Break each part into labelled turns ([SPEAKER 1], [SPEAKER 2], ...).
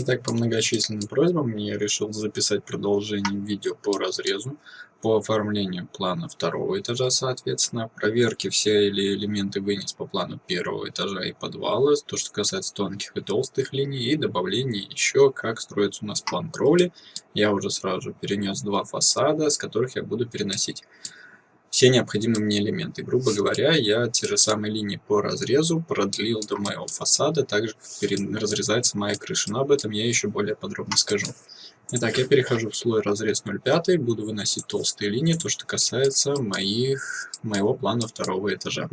[SPEAKER 1] Итак, по многочисленным просьбам я решил записать продолжение видео по разрезу, по оформлению плана второго этажа, соответственно, проверки все или элементы вынес по плану первого этажа и подвала, то, что касается тонких и толстых линий, и добавление еще, как строится у нас план кровли. Я уже сразу перенес два фасада, с которых я буду переносить все необходимые мне элементы. Грубо говоря, я те же самые линии по разрезу продлил до моего фасада, также разрезается моя крыша, но об этом я еще более подробно скажу. Итак, я перехожу в слой разрез 0,5, буду выносить толстые линии, то что касается моих, моего плана второго этажа.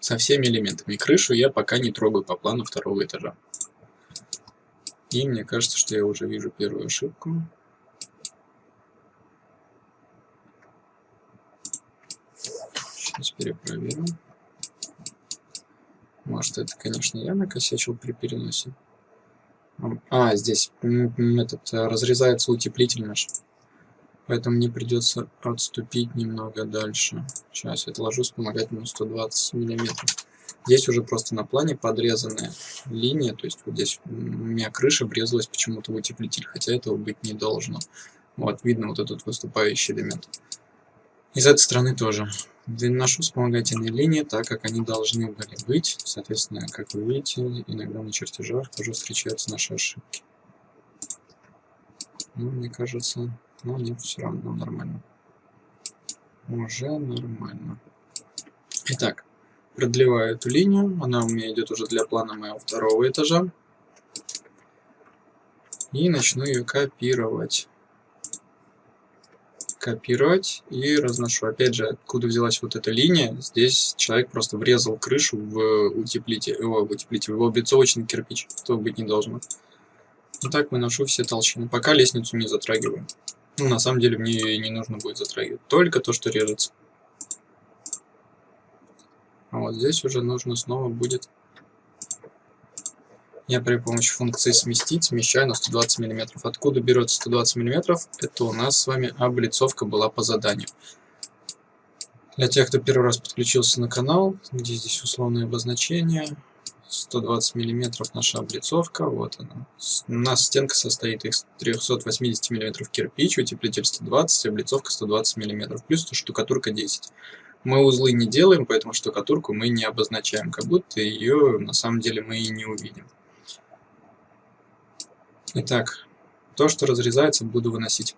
[SPEAKER 1] Со всеми элементами крышу я пока не трогаю по плану второго этажа. И мне кажется, что я уже вижу первую ошибку. Сейчас перепроверим. Может, это, конечно, я накосячил при переносе. А, здесь этот э, разрезается утеплитель наш. Поэтому мне придется отступить немного дальше. Сейчас я отложу вспомогательную 120 миллиметров. Здесь уже просто на плане подрезанная линия, то есть вот здесь у меня крыша врезалась почему-то в утеплитель, хотя этого быть не должно. Вот, видно вот этот выступающий элемент. И с этой стороны тоже выношу вспомогательные линии так, как они должны были быть. Соответственно, как вы видите, иногда на чертежах тоже встречаются наши ошибки. Ну, мне кажется, ну нет, все равно нормально. Уже нормально. Итак, продлеваю эту линию. Она у меня идет уже для плана моего второго этажа. И начну ее копировать копировать и разношу. Опять же, откуда взялась вот эта линия, здесь человек просто врезал крышу в утеплитель, о, в утеплитель, в облицовочный кирпич, этого быть не должно. И так выношу все толщины, пока лестницу не затрагиваю. Ну, на самом деле, мне ее не нужно будет затрагивать, только то, что режется. А вот здесь уже нужно снова будет я при помощи функции сместить смещаю на 120 мм. Откуда берется 120 мм? Это у нас с вами облицовка была по заданию. Для тех, кто первый раз подключился на канал, где здесь условное обозначение, 120 мм наша облицовка, вот она. У нас стенка состоит из 380 мм кирпич, утеплитель 120, облицовка 120 мм, плюс штукатурка 10. Мы узлы не делаем, поэтому штукатурку мы не обозначаем, как будто ее на самом деле мы и не увидим. Итак, то, что разрезается, буду выносить.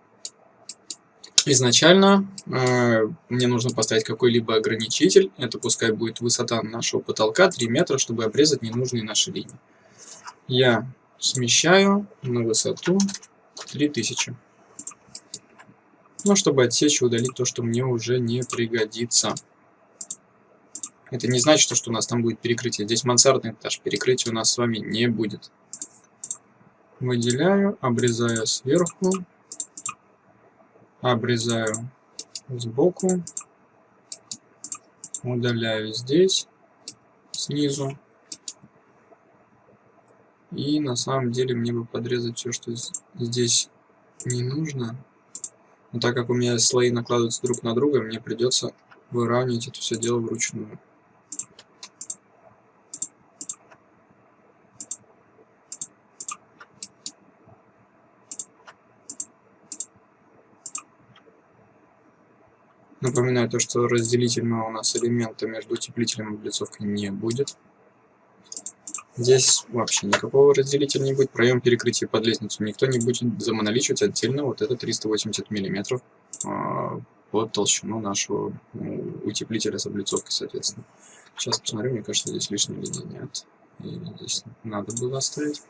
[SPEAKER 1] Изначально э, мне нужно поставить какой-либо ограничитель. Это пускай будет высота нашего потолка 3 метра, чтобы обрезать ненужные наши линии. Я смещаю на высоту 3000. Ну, чтобы отсечь и удалить то, что мне уже не пригодится. Это не значит, что у нас там будет перекрытие. Здесь мансардный этаж, перекрытия у нас с вами не будет выделяю, обрезаю сверху, обрезаю сбоку, удаляю здесь, снизу. И на самом деле мне бы подрезать все, что здесь не нужно. Но так как у меня слои накладываются друг на друга, мне придется выравнивать это все дело вручную. Напоминаю то, что разделительного у нас элемента между утеплителем и облицовкой не будет. Здесь вообще никакого разделителя не будет. Проем перекрытия под лестницу никто не будет замоноличивать отдельно вот это 380 мм э, под толщину нашего ну, утеплителя с облицовкой, соответственно. Сейчас посмотрю, мне кажется, здесь лишней линии нет. И здесь надо было оставить.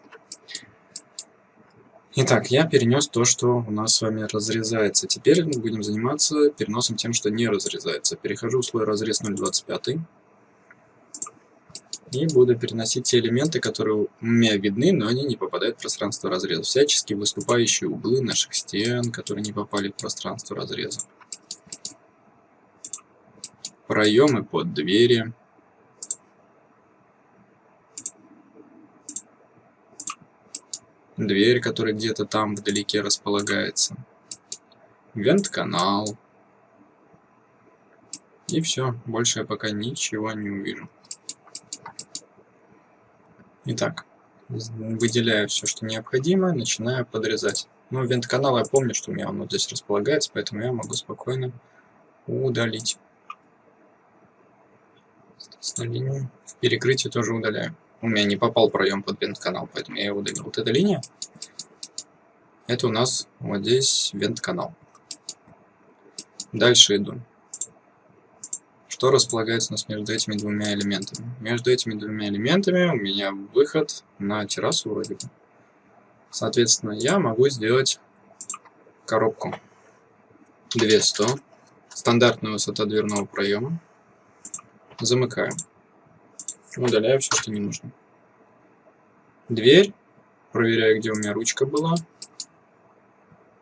[SPEAKER 1] Итак, я перенес то, что у нас с вами разрезается. Теперь мы будем заниматься переносом тем, что не разрезается. Перехожу в слой разрез 0.25. И буду переносить те элементы, которые у меня видны, но они не попадают в пространство разреза. Всячески выступающие углы наших стен, которые не попали в пространство разреза. Проемы под двери. Дверь, которая где-то там вдалеке располагается, вент-канал. И все, больше я пока ничего не увижу. Итак, выделяю все, что необходимо, начинаю подрезать. Ну, вент-канал я помню, что у меня он вот здесь располагается, поэтому я могу спокойно удалить. Соответственно, линию в перекрытии тоже удаляю. У меня не попал проем под вент-канал, поэтому я его удалил. Вот эта линия, это у нас вот здесь вент-канал. Дальше иду. Что располагается у нас между этими двумя элементами? Между этими двумя элементами у меня выход на террасу вроде бы. Соответственно, я могу сделать коробку 200, стандартная высота дверного проема. Замыкаю. Удаляю все, что не нужно. Дверь. Проверяю, где у меня ручка была.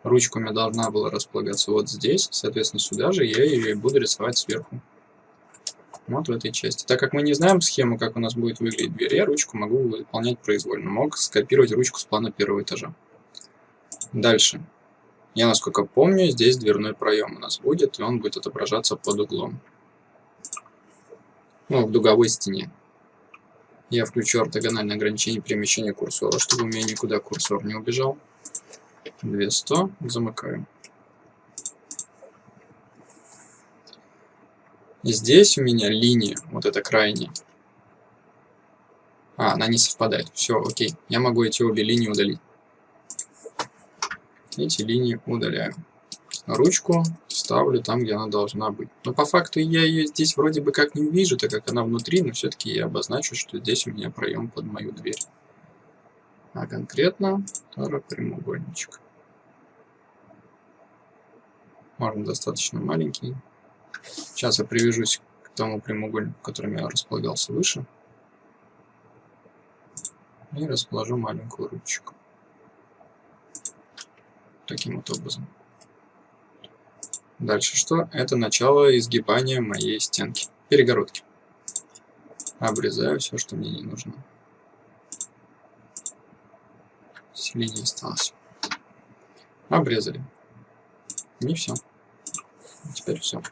[SPEAKER 1] Ручка у меня должна была располагаться вот здесь. Соответственно, сюда же я ее и буду рисовать сверху. Вот в этой части. Так как мы не знаем схему, как у нас будет выглядеть дверь, я ручку могу выполнять произвольно. Мог скопировать ручку с плана первого этажа. Дальше. Я, насколько помню, здесь дверной проем у нас будет, и он будет отображаться под углом. Ну, в дуговой стене. Я включу ортогональное ограничение перемещения курсора, чтобы у меня никуда курсор не убежал. 200, замыкаю. И здесь у меня линия, вот эта крайняя. А, она не совпадает. Все, окей. Я могу эти обе линии удалить. Эти линии удаляю. Ручку ставлю там, где она должна быть. Но по факту я ее здесь вроде бы как не увижу, так как она внутри, но все-таки я обозначу, что здесь у меня проем под мою дверь. А конкретно второй прямоугольничек. Можно достаточно маленький. Сейчас я привяжусь к тому прямоугольнику, которым я располагался выше. И расположу маленькую ручку. Таким вот образом. Дальше что? Это начало изгибания моей стенки. Перегородки. Обрезаю все, что мне не нужно. Линия осталось. Обрезали. Не все. Теперь все.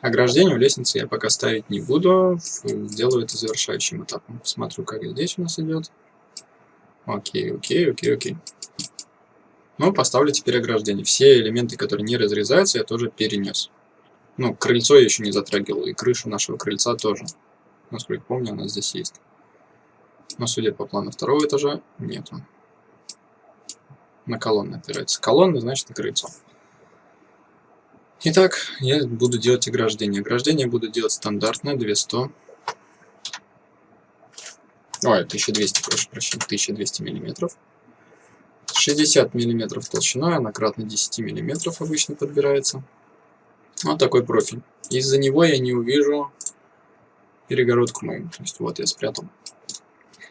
[SPEAKER 1] Ограждение у лестницы я пока ставить не буду. Сделаю это завершающим этапом. Посмотрю, как здесь у нас идет. Окей, окей, окей, окей. Ну, поставлю теперь ограждение. Все элементы, которые не разрезаются, я тоже перенес. Ну, крыльцо я еще не затрагивал, и крышу нашего крыльца тоже. Насколько помню, она здесь есть. Но, судя по плану второго этажа, нету. На колонны опирается. Колонны, значит, на крыльцо. Итак, я буду делать ограждение. Ограждение буду делать стандартное, 200. Ой, 1200, прошу прощения, 1200 миллиметров. 60 миллиметров толщиной, она кратно 10 миллиметров обычно подбирается. Вот такой профиль. Из-за него я не увижу перегородку мою. То есть вот я спрятал.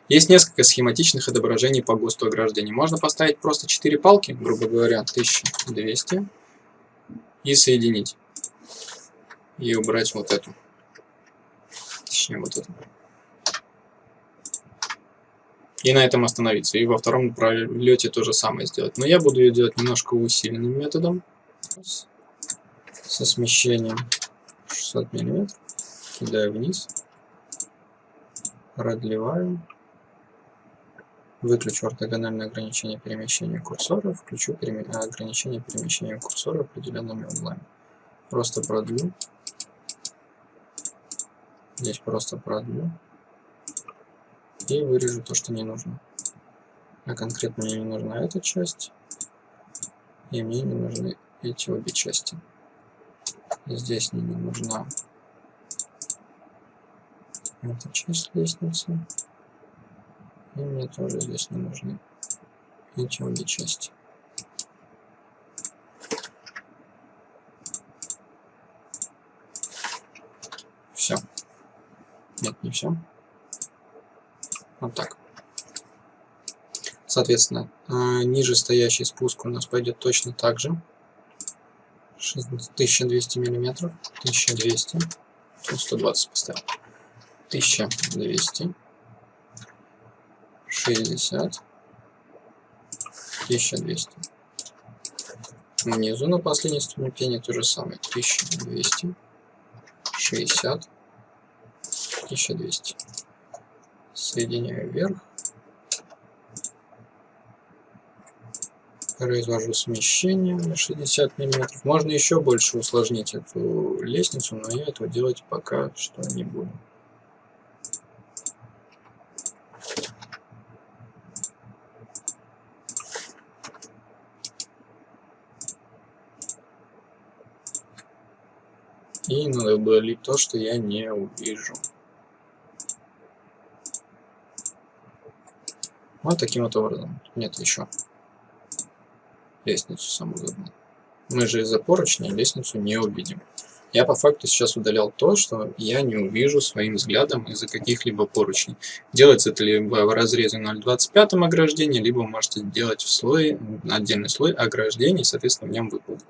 [SPEAKER 1] Есть несколько схематичных отображений по ГОСТу ограждений. Можно поставить просто 4 палки, грубо говоря, 1200 и соединить. И убрать вот эту. Точнее, вот эту. И на этом остановиться. И во втором пролете то же самое сделать. Но я буду ее делать немножко усиленным методом. Со смещением 600 мм. Кидаю вниз. Продлеваю. Выключу ортогональное ограничение перемещения курсора, включу переме... ограничение перемещения курсора определенными углами. Просто продлю. Здесь просто продлю. И вырежу то, что не нужно. А конкретно мне не нужна эта часть. И мне не нужны эти обе части. Здесь мне не нужна эта часть лестницы. И мне тоже здесь не нужны эти обе части. Все. Нет, не все. Вот так. Соответственно, а, ниже стоящий спуск у нас пойдет точно так же. 1200 миллиметров. 1200. 120 поставил. 1200. 60, 1200. Внизу на последней ступени то же самое. 1200, 60, 1200 соединяю вверх, произвожу смещение на 60 мм. Можно еще больше усложнить эту лестницу, но я этого делать пока что не буду. И надо было ли то, что я не увижу. Вот таким вот образом. Нет, еще лестницу саму задну. Мы же из-за поручня лестницу не увидим. Я по факту сейчас удалял то, что я не увижу своим взглядом из-за каких-либо поручней. Делается это либо в разрезе 0.25 ограждения, либо можете делать в слой, отдельный слой ограждений, соответственно, в нем выполнить.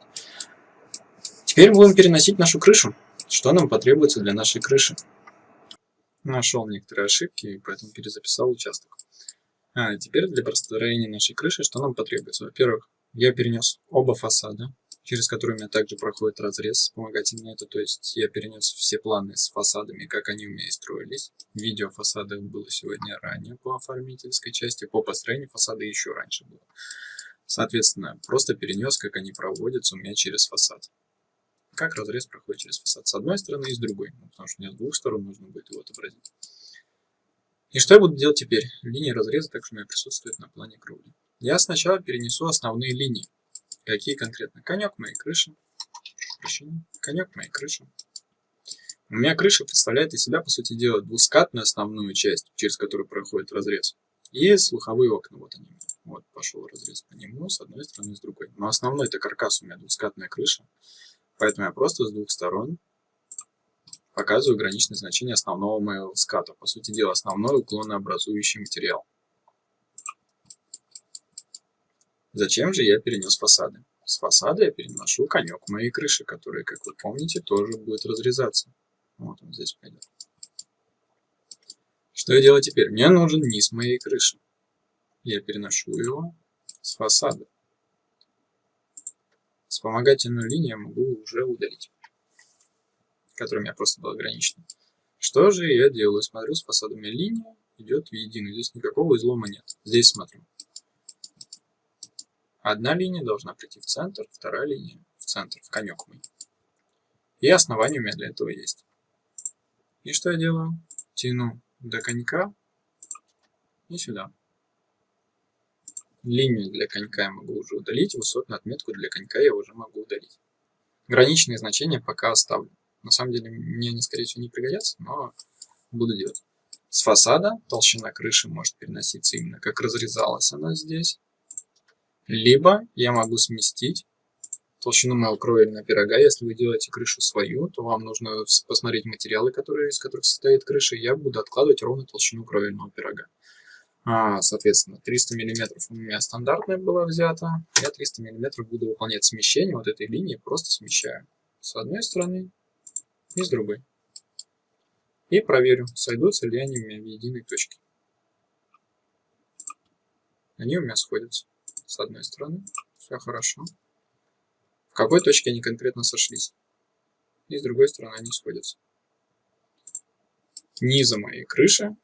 [SPEAKER 1] Теперь будем переносить нашу крышу. Что нам потребуется для нашей крыши? Нашел некоторые ошибки, поэтому перезаписал участок. А, теперь для построения нашей крыши что нам потребуется? Во-первых, я перенес оба фасада, через которые у меня также проходит разрез вспомогательный. Это, то есть я перенес все планы с фасадами, как они у меня и строились. Видео фасада было сегодня ранее по оформительской части, по построению фасада еще раньше было. Соответственно, просто перенес, как они проводятся у меня через фасад. Как разрез проходит через фасад с одной стороны и с другой, ну, потому что мне с двух сторон нужно будет его отобразить. И что я буду делать теперь? Линия разреза также у меня присутствует на плане кровли. Я сначала перенесу основные линии. Какие конкретно? Конек моей крыши. Прощение. Конек моей крыши. У меня крыша представляет из себя, по сути дела, двускатную основную часть, через которую проходит разрез. И слуховые окна, вот они. Вот пошел разрез по нему, с одной стороны, с другой. Но основной это каркас у меня двускатная крыша. Поэтому я просто с двух сторон показываю граничное значение основного моего ската. По сути дела, основной уклонообразующий материал. Зачем же я перенес фасады? С фасада я переношу конек моей крыши, который, как вы помните, тоже будет разрезаться. Вот он здесь пойдет. Что я делаю теперь? Мне нужен низ моей крыши. Я переношу его с фасада. Вспомогательную линию я могу уже удалить, которая у меня просто была ограничена. Что же я делаю? Смотрю, с фасадами линия идет в единую. Здесь никакого излома нет. Здесь смотрю. Одна линия должна прийти в центр, вторая линия в центр, в конек мой. И основание у меня для этого есть. И что я делаю? Тяну до конька и сюда. Линию для конька я могу уже удалить, высотную отметку для конька я уже могу удалить. Граничные значения пока оставлю. На самом деле мне они, скорее всего, не пригодятся, но буду делать. С фасада толщина крыши может переноситься именно как разрезалась она здесь. Либо я могу сместить толщину моего кровельного пирога. Если вы делаете крышу свою, то вам нужно посмотреть материалы, которые, из которых состоит крыша. Я буду откладывать ровно толщину кровельного пирога. А, соответственно, 300 мм у меня стандартная была взята. Я 300 мм буду выполнять смещение вот этой линии, просто смещаю с одной стороны и с другой. И проверю, сойдутся ли они у меня в единой точке. Они у меня сходятся с одной стороны. Все хорошо. В какой точке они конкретно сошлись? И с другой стороны они сходятся. Низа моей крыши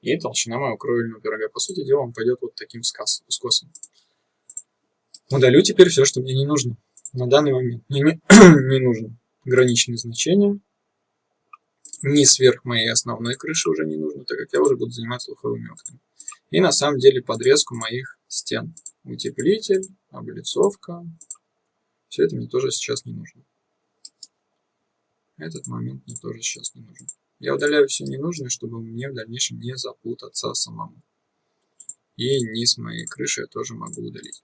[SPEAKER 1] и толщина моего кровельного пирога. По сути дела, он пойдет вот таким скосом. Удалю теперь все, что мне не нужно. На данный момент мне не, не нужно граничные значения. Ни сверх моей основной крыши уже не нужно, так как я уже буду заниматься слуховыми окнами. И на самом деле подрезку моих стен утеплитель, облицовка. Все это мне тоже сейчас не нужно. Этот момент мне тоже сейчас не нужен. Я удаляю все ненужное, чтобы мне в дальнейшем не запутаться самому. И низ моей крыши я тоже могу удалить.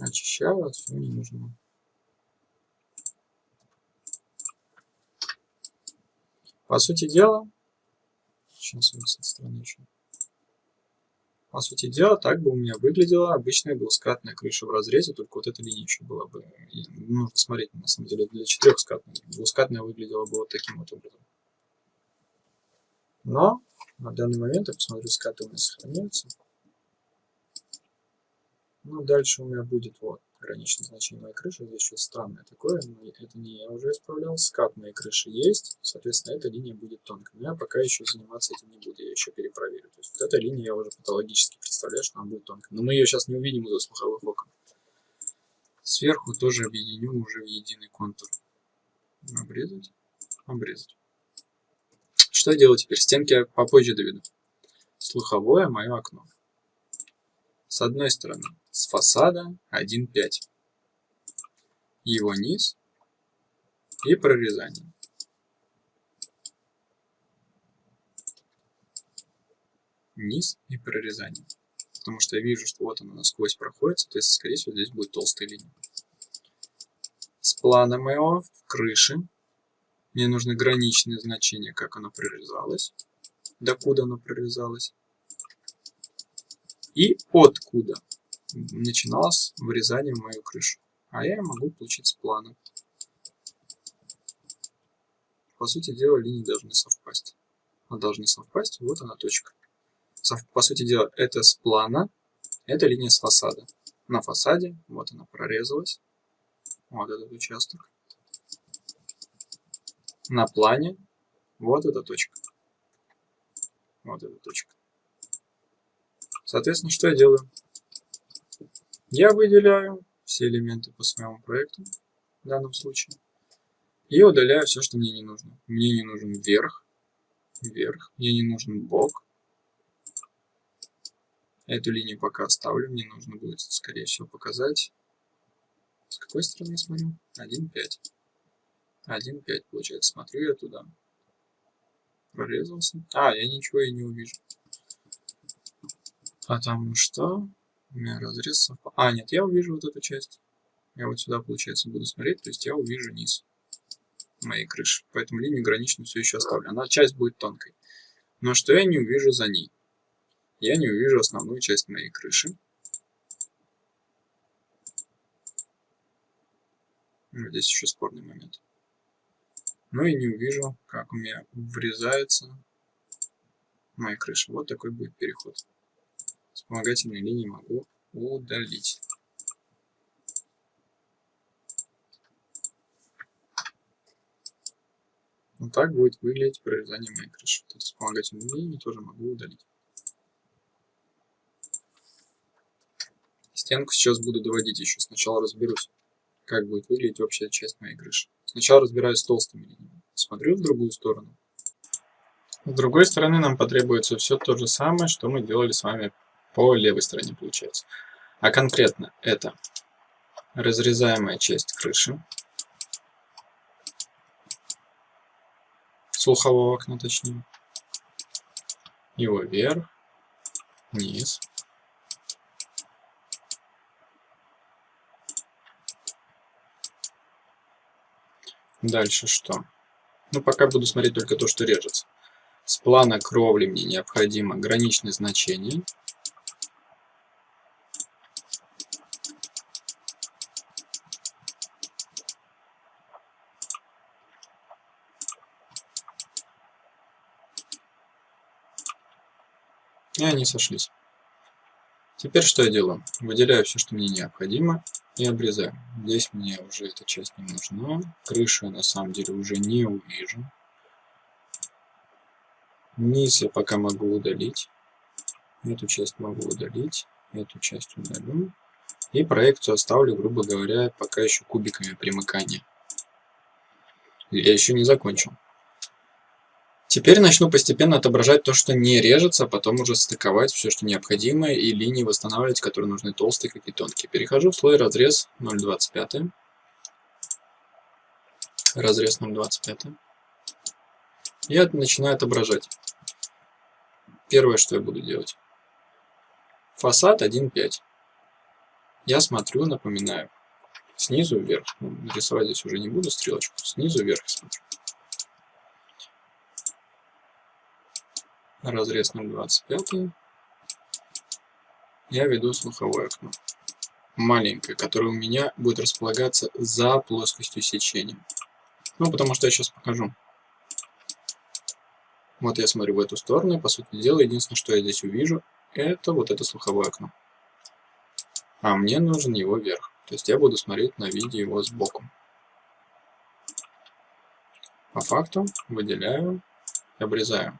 [SPEAKER 1] Очищаю от всего ненужного. По сути дела, сейчас вот с этой стороны еще. По сути дела, так бы у меня выглядела обычная двускатная крыша в разрезе, только вот эта еще была бы, нужно смотреть, на самом деле, для четырехскатной. Двускатная выглядела бы вот таким вот образом. Но на данный момент, я посмотрю, скаты у меня сохраняются. Ну, дальше у меня будет вот Граничное значение моей крыши. Здесь что-то странное такое. Но это не я уже исправлял. Скат моей крыши есть. Соответственно, эта линия будет тонкой. Но я пока еще заниматься этим не буду. Я еще перепроверю. То есть вот эта линия я уже патологически представляю, что она будет тонкой. Но мы ее сейчас не увидим из-за слуховых окон. Сверху тоже объединю уже в единый контур. Обрезать. Обрезать. Что я делаю теперь? Стенки я попозже доведу. Слуховое мое окно. С одной стороны, с фасада 1,5. Его низ и прорезание. Низ и прорезание. Потому что я вижу, что вот оно насквозь проходит, соответственно, скорее всего, здесь будет толстая линия. С плана моего в крыше мне нужны граничные значения, как оно прорезалось, докуда оно прорезалось, и откуда начиналось вырезание в мою крышу. А я могу получить с плана. По сути дела, линии должны совпасть. Должны совпасть, вот она точка. По сути дела, это с плана, это линия с фасада. На фасаде, вот она прорезалась, вот этот участок на плане вот эта точка. Вот эта точка. Соответственно, что я делаю? Я выделяю все элементы по своему проекту в данном случае. И удаляю все, что мне не нужно. Мне не нужен верх, вверх, мне не нужен бок. Эту линию пока оставлю, мне нужно будет, скорее всего, показать. С какой стороны я смотрю? 1,5. 1.5 получается. Смотрю я туда. Прорезался. А, я ничего и не увижу. Потому что у меня разрез совпал. А, нет, я увижу вот эту часть. Я вот сюда, получается, буду смотреть. То есть я увижу низ моей крыши. Поэтому линию граничную все еще оставлю. Она часть будет тонкой. Но что я не увижу за ней? Я не увижу основную часть моей крыши. Здесь еще спорный момент. Ну и не увижу, как у меня врезается моя крыша. Вот такой будет переход. Вспомогательные линии могу удалить. Вот так будет выглядеть прорезание моей крыши. Вот вспомогательные линии тоже могу удалить. Стенку сейчас буду доводить еще. Сначала разберусь, как будет выглядеть общая часть моей крыши. Сначала разбираюсь с толстыми линиями. Смотрю в другую сторону. С другой стороны нам потребуется все то же самое, что мы делали с вами по левой стороне, получается. А конкретно это разрезаемая часть крыши. Слухового окна, точнее. Его вверх, вниз, Дальше что? Ну, пока буду смотреть только то, что режется. С плана кровли мне необходимо граничное значение. И они сошлись. Теперь что я делаю? Выделяю все, что мне необходимо и обрезаю. Здесь мне уже эта часть не нужна. Крышу я на самом деле уже не увижу. Низ я пока могу удалить. Эту часть могу удалить. Эту часть удалю. И проекцию оставлю, грубо говоря, пока еще кубиками примыкания. Я еще не закончил. Теперь начну постепенно отображать то, что не режется, а потом уже стыковать все, что необходимо, и линии восстанавливать, которые нужны толстые, как и тонкие. Перехожу в слой разрез 0,25. Разрез 0,25. И начинаю отображать. Первое, что я буду делать. Фасад 1,5. Я смотрю, напоминаю, снизу вверх. Ну, рисовать здесь уже не буду стрелочку. Снизу вверх смотрю. Разрез 0,25. Я веду слуховое окно. Маленькое, которое у меня будет располагаться за плоскостью сечения. Ну, потому что я сейчас покажу. Вот я смотрю в эту сторону, и, по сути дела, единственное, что я здесь увижу, это вот это слуховое окно. А мне нужен его верх. То есть я буду смотреть на виде его сбоку. По факту выделяю и обрезаю.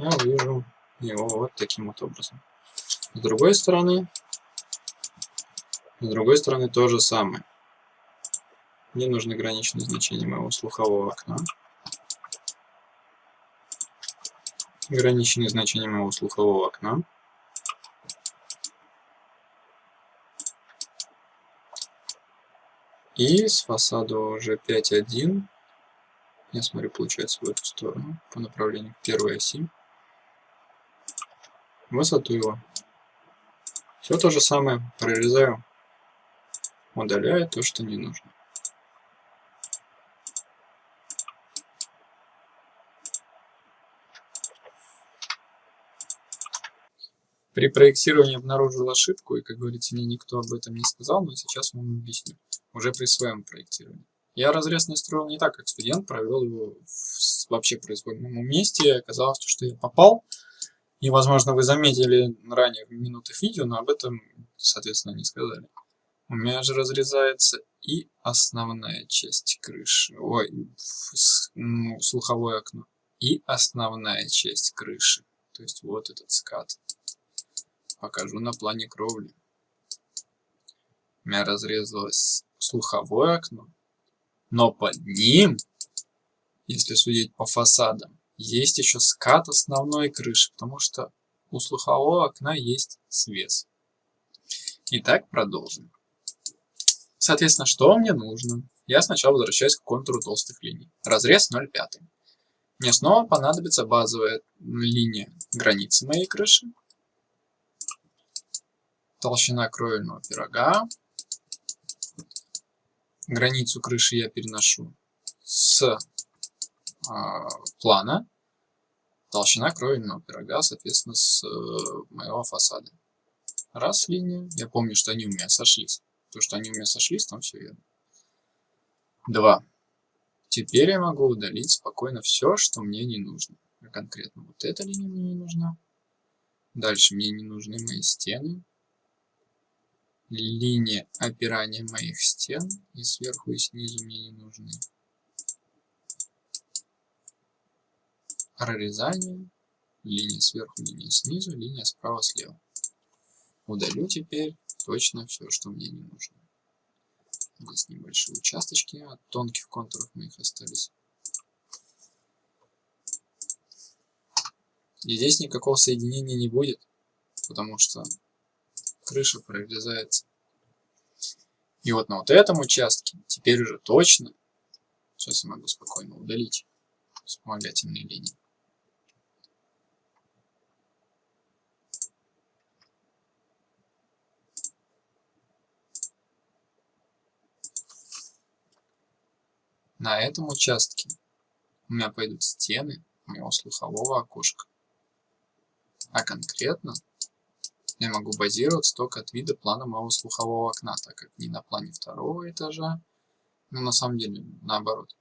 [SPEAKER 1] Я вижу его вот таким вот образом. С другой стороны, с другой стороны то же самое. Мне нужно граничное значение моего слухового окна. Граничное значение моего слухового окна. И с фасада уже 5.1. Я смотрю, получается в эту сторону, по направлению к первой оси. Высоту его. Все то же самое. Прорезаю. Удаляю то, что не нужно. При проектировании обнаружил ошибку, и, как говорится, мне никто об этом не сказал, но сейчас вам объясню, уже при своем проектировании. Я разрез не строил не так, как студент, провел его в вообще произвольном месте, и оказалось, что я попал, и, возможно, вы заметили ранее в минутах видео, но об этом, соответственно, не сказали. У меня же разрезается и основная часть крыши, ой, ну, слуховое окно, и основная часть крыши, то есть вот этот скат покажу на плане кровли. У меня разрезалось слуховое окно, но под ним, если судить по фасадам, есть еще скат основной крыши, потому что у слухового окна есть свес. Итак, продолжим. Соответственно, что мне нужно? Я сначала возвращаюсь к контуру толстых линий. Разрез 0,5. Мне снова понадобится базовая линия границы моей крыши толщина кровельного пирога. Границу крыши я переношу с плана. Толщина кровельного пирога, соответственно, с э, моего фасада. Раз линия. Я помню, что они у меня сошлись. То, что они у меня сошлись, там все верно. Два. Теперь я могу удалить спокойно все, что мне не нужно. Конкретно вот эта линия мне не нужна. Дальше мне не нужны мои стены линия опирания моих стен и сверху и снизу мне не нужны. Прорезание, линия сверху, линия снизу, линия справа, слева. Удалю теперь точно все, что мне не нужно. Здесь небольшие участочки от тонких контуров моих остались. И здесь никакого соединения не будет, потому что крыша прорезается. И вот на вот этом участке теперь уже точно, сейчас я могу спокойно удалить вспомогательные линии. На этом участке у меня пойдут стены моего слухового окошка. А конкретно я могу базироваться только от вида плана моего слухового окна, так как не на плане второго этажа, но на самом деле наоборот.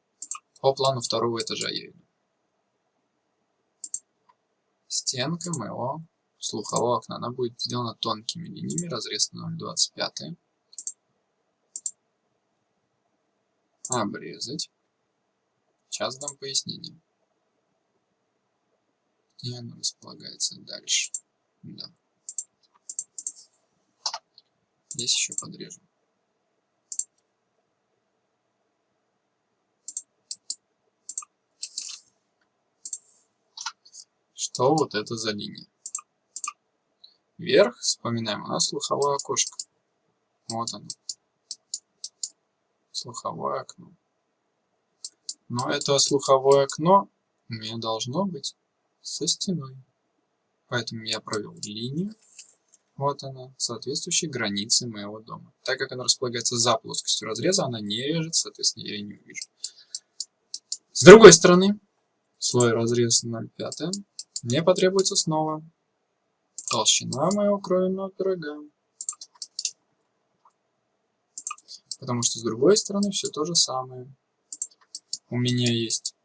[SPEAKER 1] По плану второго этажа я иду. Стенка моего слухового окна, она будет сделана тонкими линиями, разрез на 0,25. Обрезать. Сейчас дам пояснение. И оно располагается дальше. Да. Здесь еще подрежу. Что вот это за линия? Вверх, вспоминаем, у нас слуховое окошко. Вот оно. Слуховое окно. Но это слуховое окно у меня должно быть со стеной. Поэтому я провел линию вот она, соответствующей границе моего дома. Так как она располагается за плоскостью разреза, она не режет, соответственно, я ее не увижу. С другой стороны, слой разрез 0,5, мне потребуется снова толщина моего кровельного пирога. Потому что с другой стороны все то же самое. у меня есть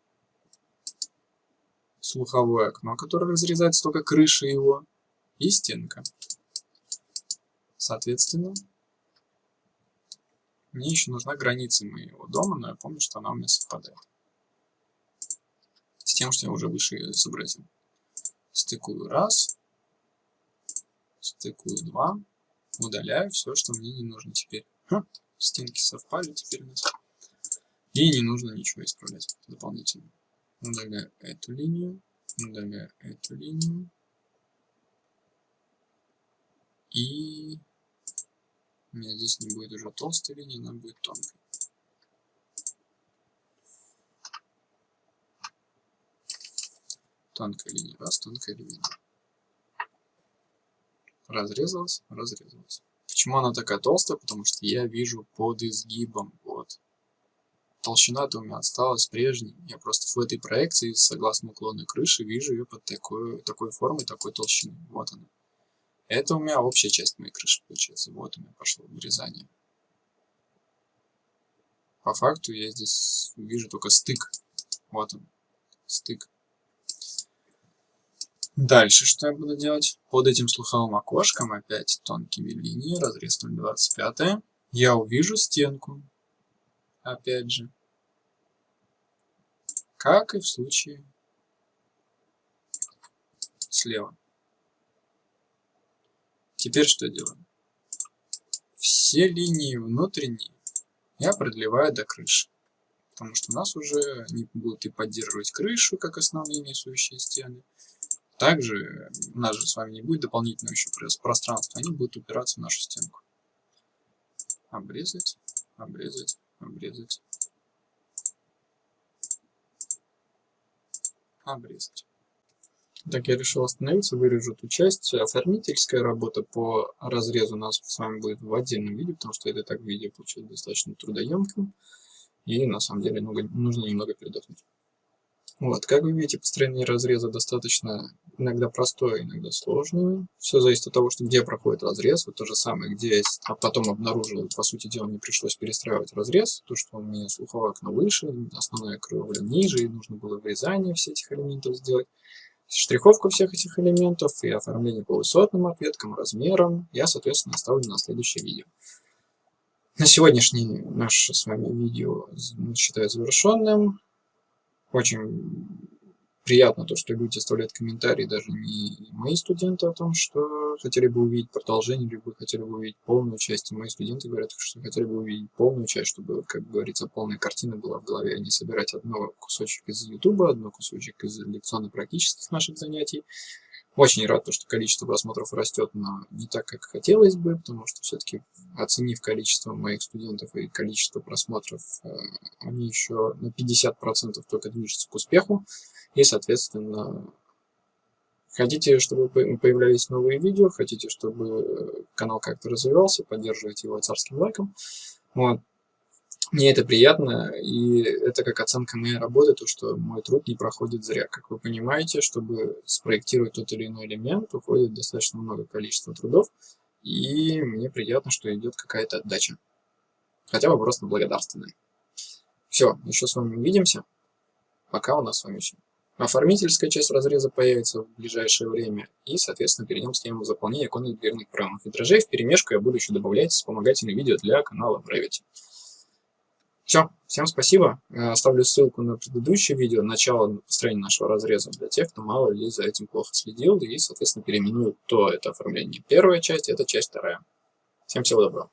[SPEAKER 1] слуховое окно, которое разрезается только крыша его, и стенка. Соответственно, мне еще нужна граница моего дома, но я помню, что она у меня совпадает. С тем, что я уже выше изобразил. Стыкую раз, стыкую два, удаляю все, что мне не нужно теперь. Ха, стенки совпали теперь у нас. И не нужно ничего исправлять дополнительно. Удаляю эту линию, удаляю эту линию. И у меня здесь не будет уже толстой линии, она будет тонкой. Тонкая линия раз, тонкая линия Разрезалась, разрезалась. Почему она такая толстая? Потому что я вижу под изгибом. Вот. Толщина-то у меня осталась прежней. Я просто в этой проекции, согласно уклону крыши, вижу ее под такой, такой формой, такой толщиной. Вот она. Это у меня общая часть моей крыши получается. Вот у меня пошло вырезание. По факту я здесь вижу только стык. Вот он. Стык. Дальше что я буду делать? Под этим слуховым окошком опять тонкими линиями, разрез 0,25, я увижу стенку. Опять же. Как и в случае слева. Теперь что делаем? Все линии внутренние я продлеваю до крыши. Потому что у нас уже не будут и поддерживать крышу, как основные несущие стены. Также у нас же с вами не будет дополнительного еще пространства, они будут упираться в нашу стенку. Обрезать, обрезать, обрезать. Обрезать. Так, я решил остановиться, вырежу эту часть. Оформительская работа по разрезу у нас с вами будет в отдельном видео, потому что это так видео получилось достаточно трудоемким. И на самом деле нужно немного передохнуть. Вот, как вы видите, построение разреза достаточно иногда простое, иногда сложное. Все зависит от того, что где проходит разрез. Вот то же самое, где я а потом обнаружил, по сути дела, мне пришлось перестраивать разрез. То, что у меня слуховое окно выше, основная кровля ниже, и нужно было вырезание всех этих элементов сделать штриховку всех этих элементов и оформление по высотным ответкам, размерам я, соответственно, оставлю на следующее видео. На сегодняшний наше с вами видео считаю завершенным. Очень приятно то, что люди оставляют комментарии, даже не мои студенты, о том, что хотели бы увидеть продолжение, либо хотели бы увидеть полную часть. И мои студенты говорят, что хотели бы увидеть полную часть, чтобы, как говорится, полная картина была в голове, а не собирать одно кусочек из YouTube, одно кусочек из лекционно-практических наших занятий. Очень рад, что количество просмотров растет, но не так, как хотелось бы, потому что все-таки, оценив количество моих студентов и количество просмотров, э, они еще на 50% только движутся к успеху. И, соответственно, хотите, чтобы появлялись новые видео, хотите, чтобы канал как-то развивался, поддерживайте его царским лайком. Вот. Мне это приятно, и это как оценка моей работы, то, что мой труд не проходит зря. Как вы понимаете, чтобы спроектировать тот или иной элемент, уходит достаточно много количества трудов, и мне приятно, что идет какая-то отдача. Хотя бы просто благодарственная. Все, еще с вами увидимся. Пока у нас с вами все. Оформительская часть разреза появится в ближайшее время. И, соответственно, перейдем к схеме заполнения оконных дверных проемов. Витражей в перемешку я буду еще добавлять вспомогательные видео для канала Brevity. Все, всем спасибо. Э, оставлю ссылку на предыдущее видео, начало построения нашего разреза для тех, кто мало ли за этим плохо следил и, соответственно, переименует то это оформление. Первая часть, это часть вторая. Всем всего доброго.